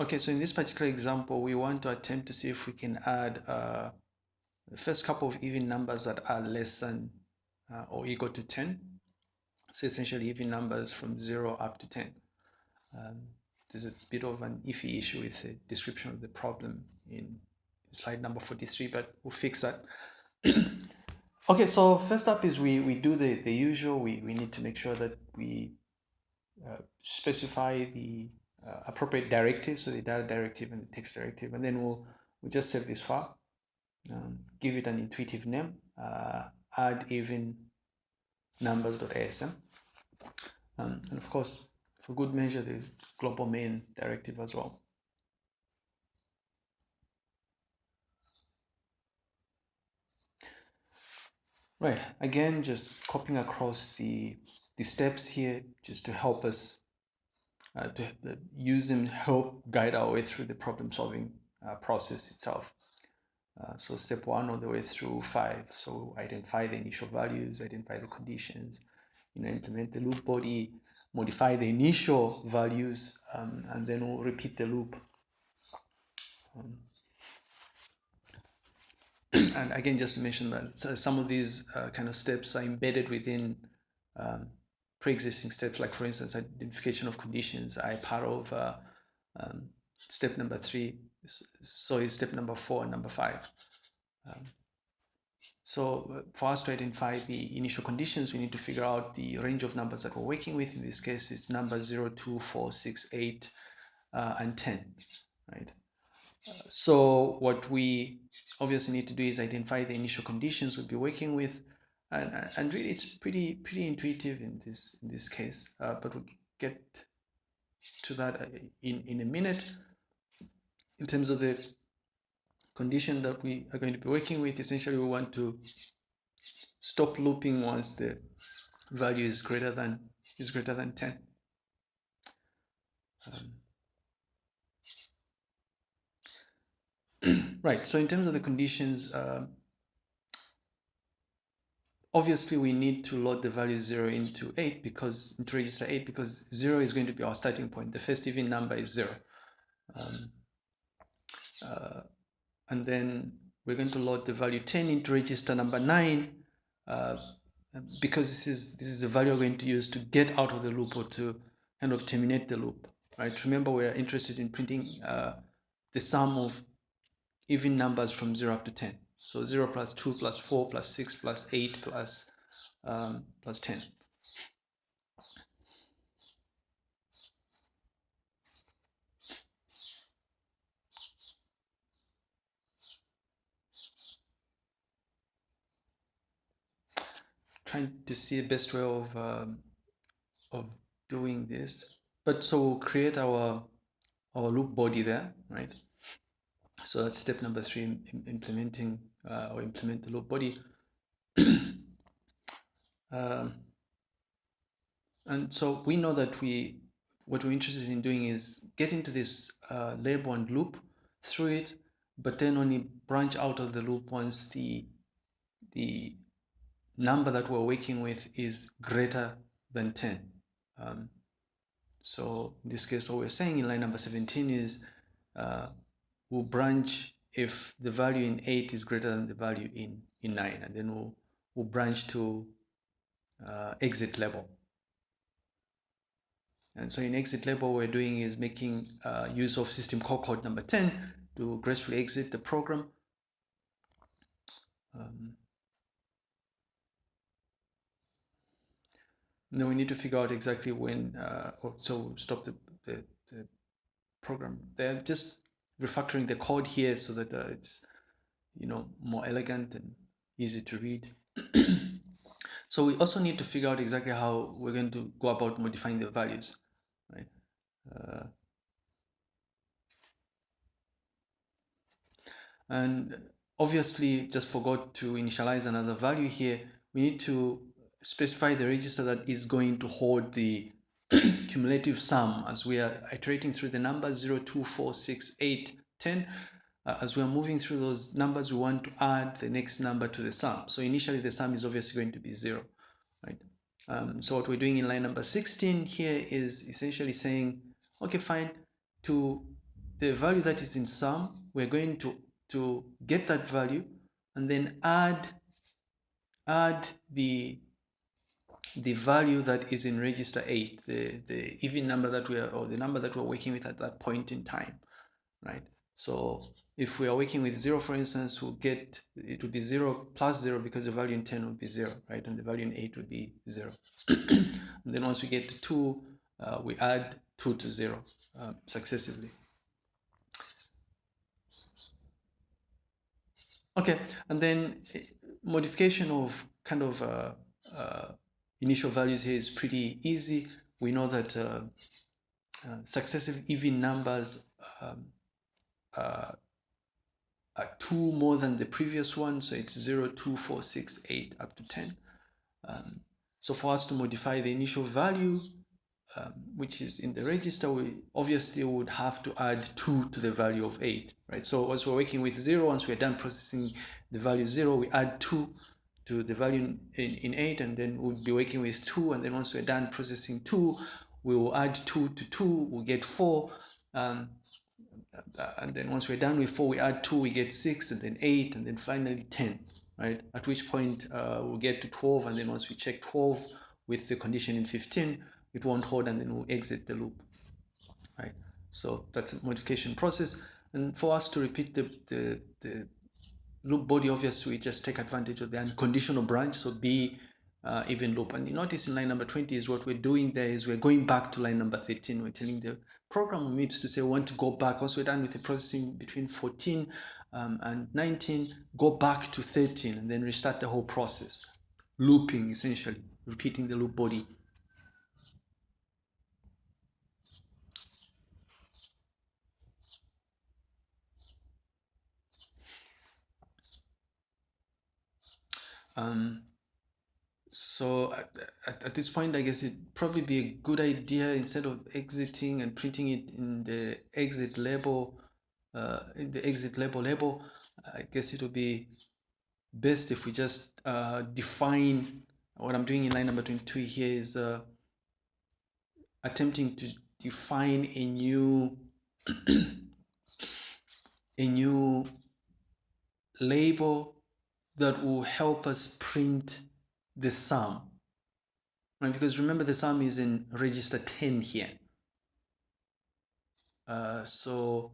Okay, so in this particular example, we want to attempt to see if we can add uh, the first couple of even numbers that are less than uh, or equal to 10. So essentially even numbers from 0 up to 10. Um, there's a bit of an iffy issue with the description of the problem in slide number 43, but we'll fix that. okay, so first up is we, we do the, the usual. We, we need to make sure that we uh, specify the uh, appropriate directive, so the data directive and the text directive, and then we'll, we'll just save this file, um, give it an intuitive name, uh, add even numbers.asm, um, and of course, for good measure, the global main directive as well. Right, again, just copying across the, the steps here just to help us uh, to uh, use and help guide our way through the problem solving uh, process itself. Uh, so step one all the way through five. So identify the initial values, identify the conditions, you know, implement the loop body, modify the initial values, um, and then we'll repeat the loop. Um, and again, just to mention that some of these uh, kind of steps are embedded within um, pre-existing steps, like for instance, identification of conditions, are part of uh, um, step number three. So is step number four and number five. Um, so uh, for us to identify the initial conditions, we need to figure out the range of numbers that we're working with. In this case, it's number 0, 2, 4, 6, 8, uh, and 10, right? so what we obviously need to do is identify the initial conditions we'll be working with and, and really it's pretty pretty intuitive in this in this case uh, but we'll get to that uh, in in a minute. In terms of the condition that we are going to be working with essentially we want to stop looping once the value is greater than is greater than 10 um, right so in terms of the conditions uh, obviously we need to load the value 0 into 8 because into register 8 because 0 is going to be our starting point. The first even number is 0 um, uh, and then we're going to load the value 10 into register number 9 uh, because this is this is the value we're going to use to get out of the loop or to kind of terminate the loop right? Remember we're interested in printing uh, the sum of even numbers from 0 up to 10 so 0 plus 2 plus 4 plus 6 plus 8 plus, um, plus 10. Trying to see the best way of um, of doing this. But so we'll create our our loop body there, right? So that's step number three, implementing uh, or implement the loop body. um, and so we know that we, what we're interested in doing is get into this uh, label and loop through it, but then only branch out of the loop once the, the number that we're working with is greater than 10. Um, so in this case, what we're saying in line number 17 is uh, we'll branch if the value in 8 is greater than the value in, in 9 and then we'll, we'll branch to uh, exit label. And so in exit label, we're doing is making uh, use of system call code number 10 to gracefully exit the program. Um, then we need to figure out exactly when, uh, so stop the, the, the program there. Just refactoring the code here so that uh, it's you know more elegant and easy to read. So we also need to figure out exactly how we're going to go about modifying the values right? Uh, and obviously just forgot to initialize another value here. We need to specify the register that is going to hold the cumulative sum as we are iterating through the numbers 0, 2, 4, 6, 8, 10. Uh, as we are moving through those numbers, we want to add the next number to the sum. So initially the sum is obviously going to be 0. Right? Um, so what we're doing in line number 16 here is essentially saying, okay, fine, to the value that is in sum, we're going to, to get that value and then add, add the, the value that is in register 8, the, the even number that we are, or the number that we're working with at that point in time, right? So if we are working with 0, for instance, we'll get, it would be 0 plus 0 because the value in 10 would be 0, right? And the value in 8 would be 0. and then once we get to 2, uh, we add 2 to 0 uh, successively. Okay, and then eh, modification of kind of uh, uh, initial values here is pretty easy. We know that uh, uh successive even numbers um, uh, are two more than the previous one, so it's 0, 2, 4, 6, 8, up to 10. Um, so for us to modify the initial value, um, which is in the register, we obviously would have to add 2 to the value of 8, right? So once we're working with 0, once we're done processing the value 0, we add 2 to the value in, in, in 8, and then we'll be working with 2, and then once we're done processing 2, we will add 2 to 2, we'll get 4, um, and then once we're done with 4, we add 2, we get 6, and then 8, and then finally 10, right? At which point uh, we'll get to 12, and then once we check 12 with the condition in 15, it won't hold and then we'll exit the loop right so that's a modification process and for us to repeat the, the, the loop body obviously we just take advantage of the unconditional branch so b uh, even loop and you notice in line number 20 is what we're doing there is we're going back to line number 13 we're telling the program needs to say we want to go back. Once we're done with the processing between 14 um, and 19 go back to 13 and then restart the whole process. Looping essentially. Repeating the loop body Um, so at, at, this point, I guess it'd probably be a good idea instead of exiting and printing it in the exit label, uh, in the exit label label, I guess it would be best if we just uh, define what I'm doing in line number 22 here is uh, attempting to define a new a new label that will help us print the sum. Right? Because remember the sum is in register 10 here. Uh, so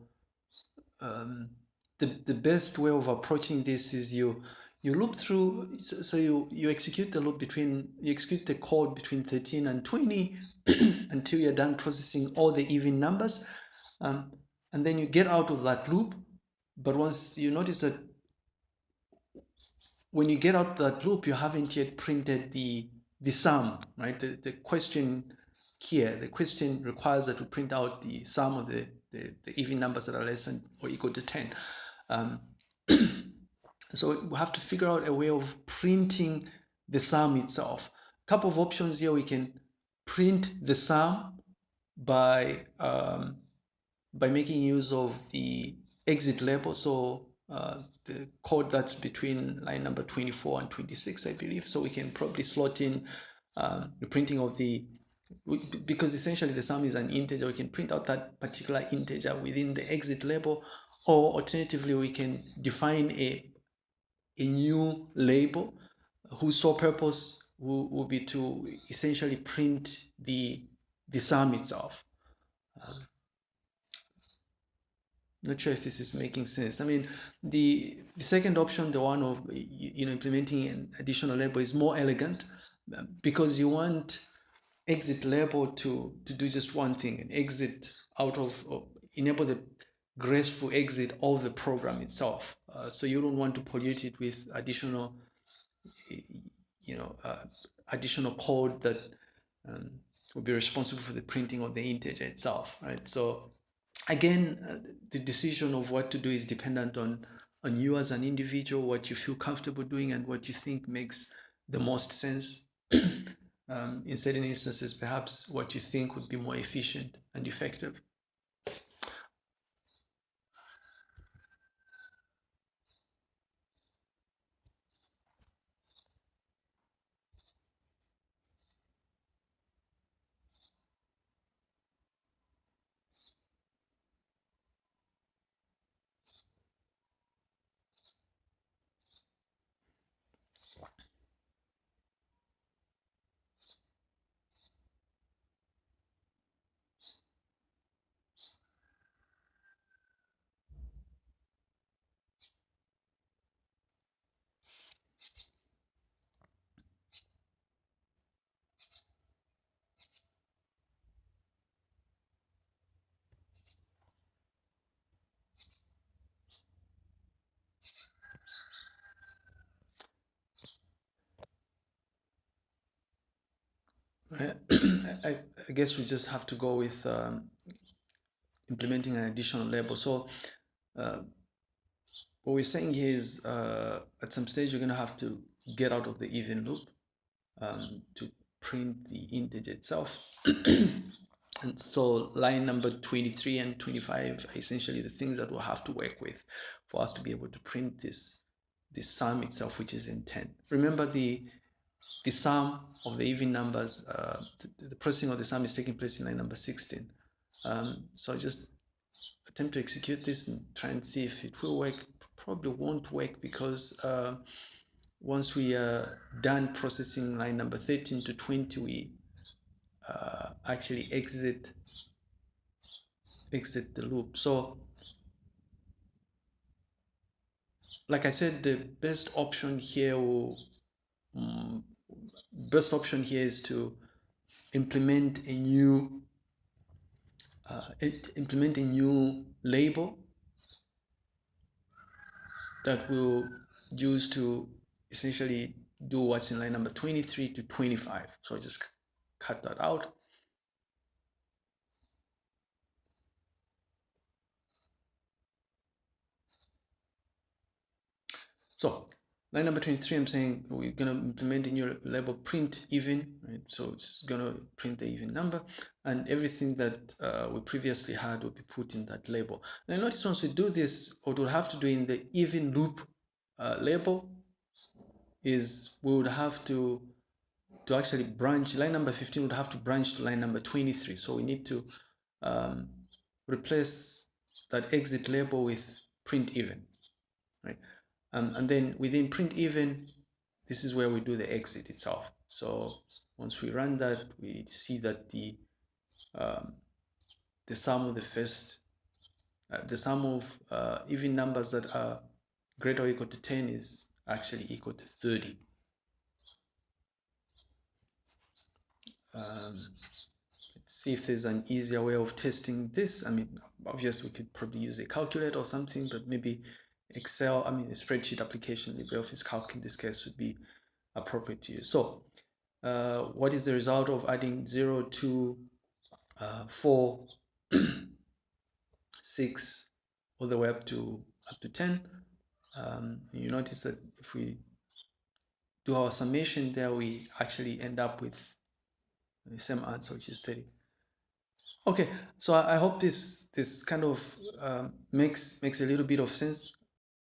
um, the, the best way of approaching this is you you loop through so, so you you execute the loop between you execute the code between 13 and 20 until you're done processing all the even numbers um, and then you get out of that loop but once you notice that when you get out that loop, you haven't yet printed the, the sum, right? The, the question here, the question requires that we print out the sum of the, the, the even numbers that are less than or equal to 10. Um, so we have to figure out a way of printing the sum itself. A couple of options here, we can print the sum by um, by making use of the exit label. So uh, the code that's between line number 24 and 26, I believe. So we can probably slot in um, the printing of the, because essentially the sum is an integer, we can print out that particular integer within the exit label, or alternatively, we can define a, a new label whose sole purpose will, will be to essentially print the, the sum itself. Um, not sure if this is making sense. I mean, the the second option, the one of you know implementing an additional label, is more elegant because you want exit label to to do just one thing, and exit out of enable the graceful exit of the program itself. Uh, so you don't want to pollute it with additional, you know, uh, additional code that um, will be responsible for the printing of the integer itself, right? So again, uh, the decision of what to do is dependent on on you as an individual, what you feel comfortable doing, and what you think makes the most sense. um, in certain instances, perhaps what you think would be more efficient and effective. I, I, guess we just have to go with um, implementing an additional label. So uh, what we're saying here is uh, at some stage you're going to have to get out of the even loop um, to print the integer itself. and so line number 23 and 25 are essentially the things that we'll have to work with for us to be able to print this this sum itself, which is in 10. Remember the the sum of the even numbers, uh, the, the, processing of the sum is taking place in line number 16. Um, so I just attempt to execute this and try and see if it will work. Probably won't work because uh, once we are done processing line number 13 to 20, we uh, actually exit exit the loop. So like I said, the best option here will best option here is to implement a new uh, implement a new label that will use to essentially do what's in line number 23 to 25 so just cut that out. So line number 23 I'm saying we're going to implement a new label print even right? So it's going to print the even number and everything that uh, we previously had will be put in that label. Now notice once we do this what we'll have to do in the even loop uh, label is we would have to to actually branch line number 15 would have to branch to line number 23 so we need to um, replace that exit label with print even right um, and then within print even, this is where we do the exit itself. So once we run that, we see that the um, the sum of the first, uh, the sum of uh, even numbers that are greater or equal to 10 is actually equal to 30. Um, let's see if there's an easier way of testing this. I mean, obviously we could probably use a calculator or something, but maybe Excel, I mean, a spreadsheet application, LibreOffice Calc in this case would be appropriate to use. So, uh, what is the result of adding 0 to uh, 4, 6, all the way up to up to 10? Um, you notice that if we do our summation there, we actually end up with the same answer, which is 30. Okay, so I, I hope this this kind of um, makes makes a little bit of sense.